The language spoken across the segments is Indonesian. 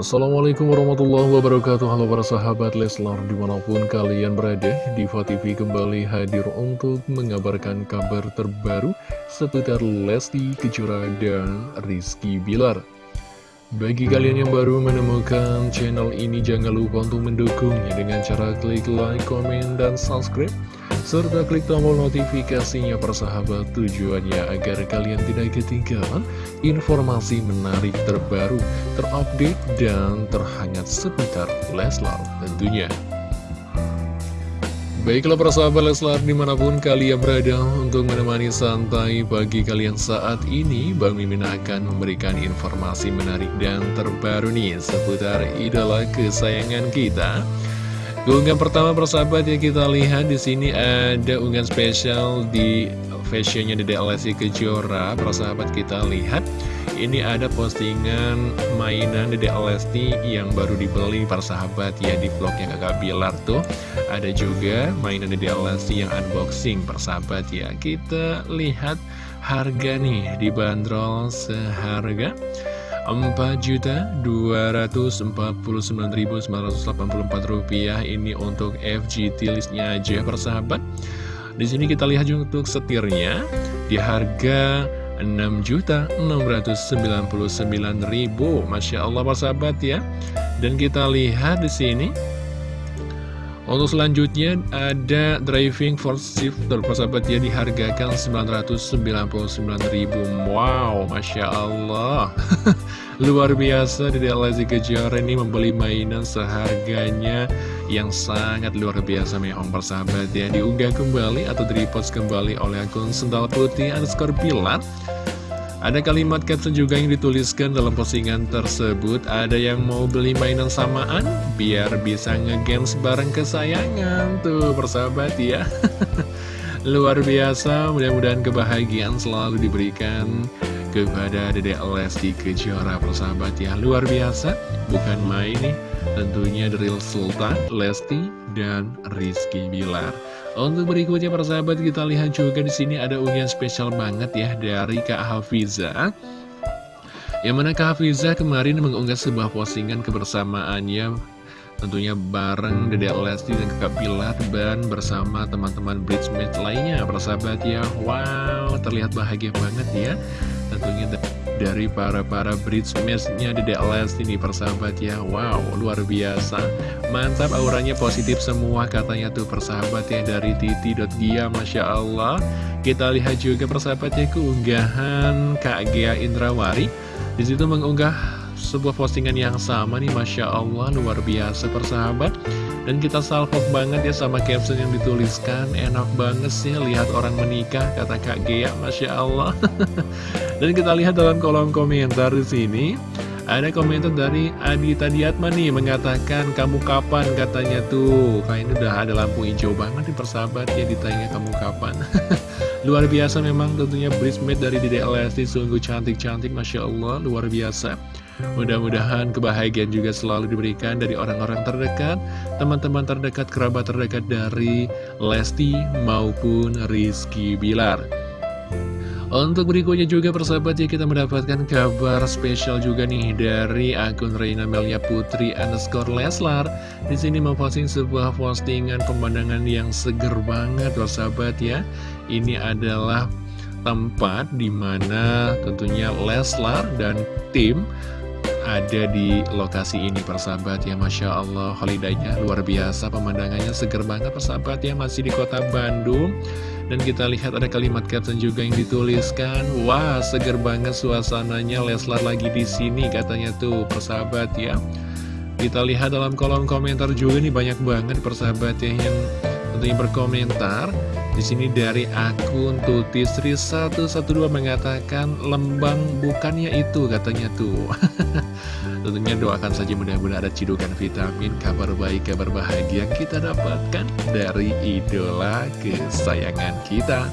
Assalamualaikum warahmatullahi wabarakatuh. Halo para sahabat Leslar Di mana pun kalian berada Diva TV kembali hadir untuk mengabarkan kabar terbaru Seputar Lesti Kejora dan Rizky Bilar. Bagi kalian yang baru menemukan channel ini Jangan lupa untuk mendukungnya Dengan cara klik like, komen, dan subscribe serta klik tombol notifikasinya persahabat tujuannya agar kalian tidak ketinggalan informasi menarik terbaru, terupdate, dan terhangat seputar Leslar tentunya. Baiklah persahabat Leslar di mana pun kalian berada untuk menemani santai pagi kalian saat ini Bang Mimin akan memberikan informasi menarik dan terbaru nih seputar idola kesayangan kita Keunggahan pertama persahabat ya kita lihat di sini ada unggahan spesial di fashionnya di DLSI Kejora. Persahabat kita lihat ini ada postingan mainan di DLSI yang baru dibeli persahabat ya di vlognya kakak Bilar tuh. Ada juga mainan di DLSI yang unboxing persahabat ya. Kita lihat harga nih dibanderol seharga 4.249.984 rupiah ini untuk FGT listnya aja persahabat. Di sini kita lihat juga untuk setirnya. Di harga 6.699.000 Masya Allah persahabat ya. Dan kita lihat di sini untuk selanjutnya ada driving for shifter persahabat ya dihargakan 999.000 Wow Masya Allah. Luar biasa di Lesti Kejora ini membeli mainan seharganya yang sangat luar biasa mehong persahabat ya Diunggah kembali atau direpost kembali oleh akun Sendal Putih underscore Pilar ada kalimat caption juga yang dituliskan dalam postingan tersebut. Ada yang mau beli mainan samaan? Biar bisa ngegames bareng kesayangan Tuh persahabat ya. Luar biasa Mudah-mudahan kebahagiaan selalu diberikan kepada Dedek Lesti Kejora persahabat ya. Luar biasa Bukan main nih Tentunya dari Sultan, Lesti, dan Rizky Bilar untuk berikutnya persahabat kita lihat juga di sini ada unggahan spesial banget ya dari Kak Hafiza. Yang mana Kak Hafiza kemarin mengunggah sebuah postingan kebersamaannya tentunya bareng Dede Lesti dan Kakak Pilar dan bersama teman-teman bridesmaid lainnya persahabat ya. Wow, terlihat bahagia banget ya. Tentunya dari para-para bridesmaids-nya Dede Lesti nih persahabat ya. Wow luar biasa. Mantap auranya positif semua katanya tuh persahabat ya Dari Titi.gia Masya Allah. Kita lihat juga persahabat ya keunggahan Kak Gea Indrawari Di situ mengunggah sebuah postingan yang sama nih Masya Allah luar biasa persahabat dan kita salvo banget ya sama caption yang dituliskan. Enak banget sih lihat orang menikah Kata Kak Gea Masya Allah. Dan kita lihat dalam kolom komentar di sini ada komentar dari Adita Diatma nih mengatakan kamu kapan? katanya tuh. Kayaknya udah ada lampu hijau banget di persahabat ya ditanya kamu kapan. Luar biasa memang tentunya bridesmaid dari Dede Lesti sungguh cantik-cantik Masya Allah luar biasa Mudah-mudahan kebahagiaan juga selalu diberikan dari orang-orang terdekat, teman-teman terdekat, kerabat terdekat dari Lesti maupun Rizky Bilar. Untuk berikutnya juga persahabat ya kita mendapatkan kabar spesial juga nih dari akun Reina Melia Putri underscore Leslar. Di sini memposting sebuah postingan pemandangan yang seger banget persahabat ya. Ini adalah tempat di mana tentunya Leslar dan tim ada di lokasi ini persahabat. Ya Masya Allah holidaynya luar biasa pemandangannya seger banget persahabat. Ya masih di kota Bandung. Dan kita lihat ada kalimat caption juga yang dituliskan. Wah seger banget suasananya. Leslar lagi di sini katanya tuh persahabat ya. Kita lihat dalam kolom komentar juga nih banyak banget persahabat ya yang tentunya berkomentar di sini dari akun Tutistri 112 mengatakan lembang bukannya itu katanya tuh. Tentunya doakan saja mudah-mudahan ada cidukan vitamin, kabar baik, kabar bahagia kita dapatkan dari idola kesayangan kita.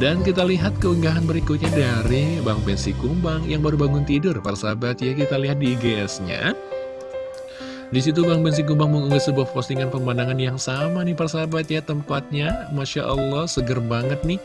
Dan kita lihat keunggahan berikutnya dari Bang Bensi Kumbang yang baru bangun tidur, para sahabat ya kita lihat di IGS-nya. Di situ Bang Bensi Kumbang mengunggah sebuah postingan pemandangan yang sama nih persahabat ya tempatnya. Masya Allah seger banget nih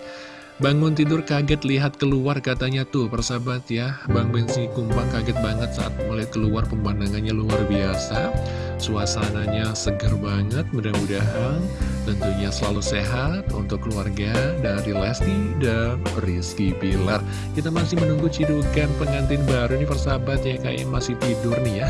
Bangun tidur kaget lihat keluar katanya tuh persahabat ya. Bang Bensi Kumbang kaget banget saat melihat keluar pemandangannya luar biasa. Suasananya seger banget mudah-mudahan tentunya selalu sehat untuk keluarga dari Lesti dan Rizky Bilar. Kita masih menunggu cidukan pengantin baru nih persahabat ya kayaknya masih tidur nih ya.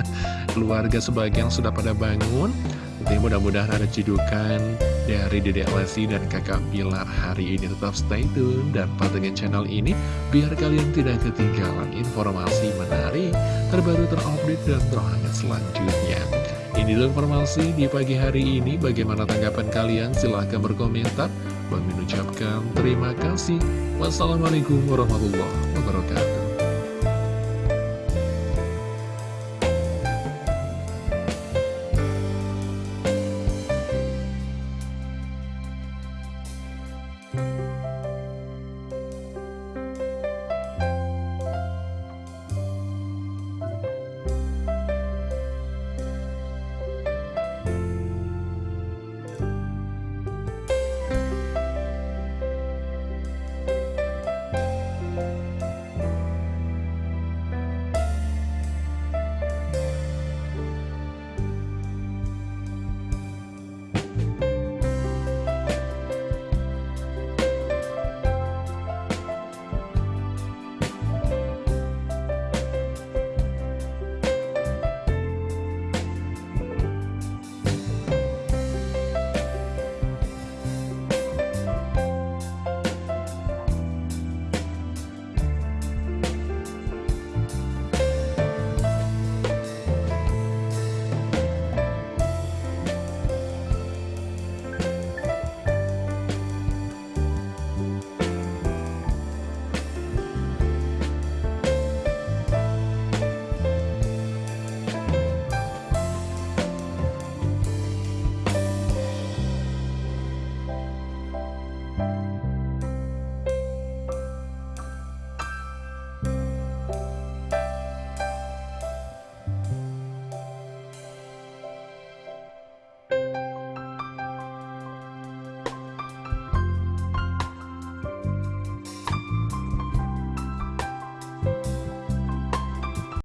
Keluarga sebagian sudah pada bangun Tentunya mudah-mudahan ada cidukan dari Dede Lesti dan kakak Bilar hari ini. Tetap stay tune dan pantengin channel ini Biar kalian tidak ketinggalan informasi menarik Terbaru terupdate dan terhangat selanjutnya. Ini informasi di pagi hari ini. Bagaimana tanggapan kalian? Silahkan berkomentar. Bang ucapkan terima kasih. Wassalamualaikum warahmatullahi wabarakatuh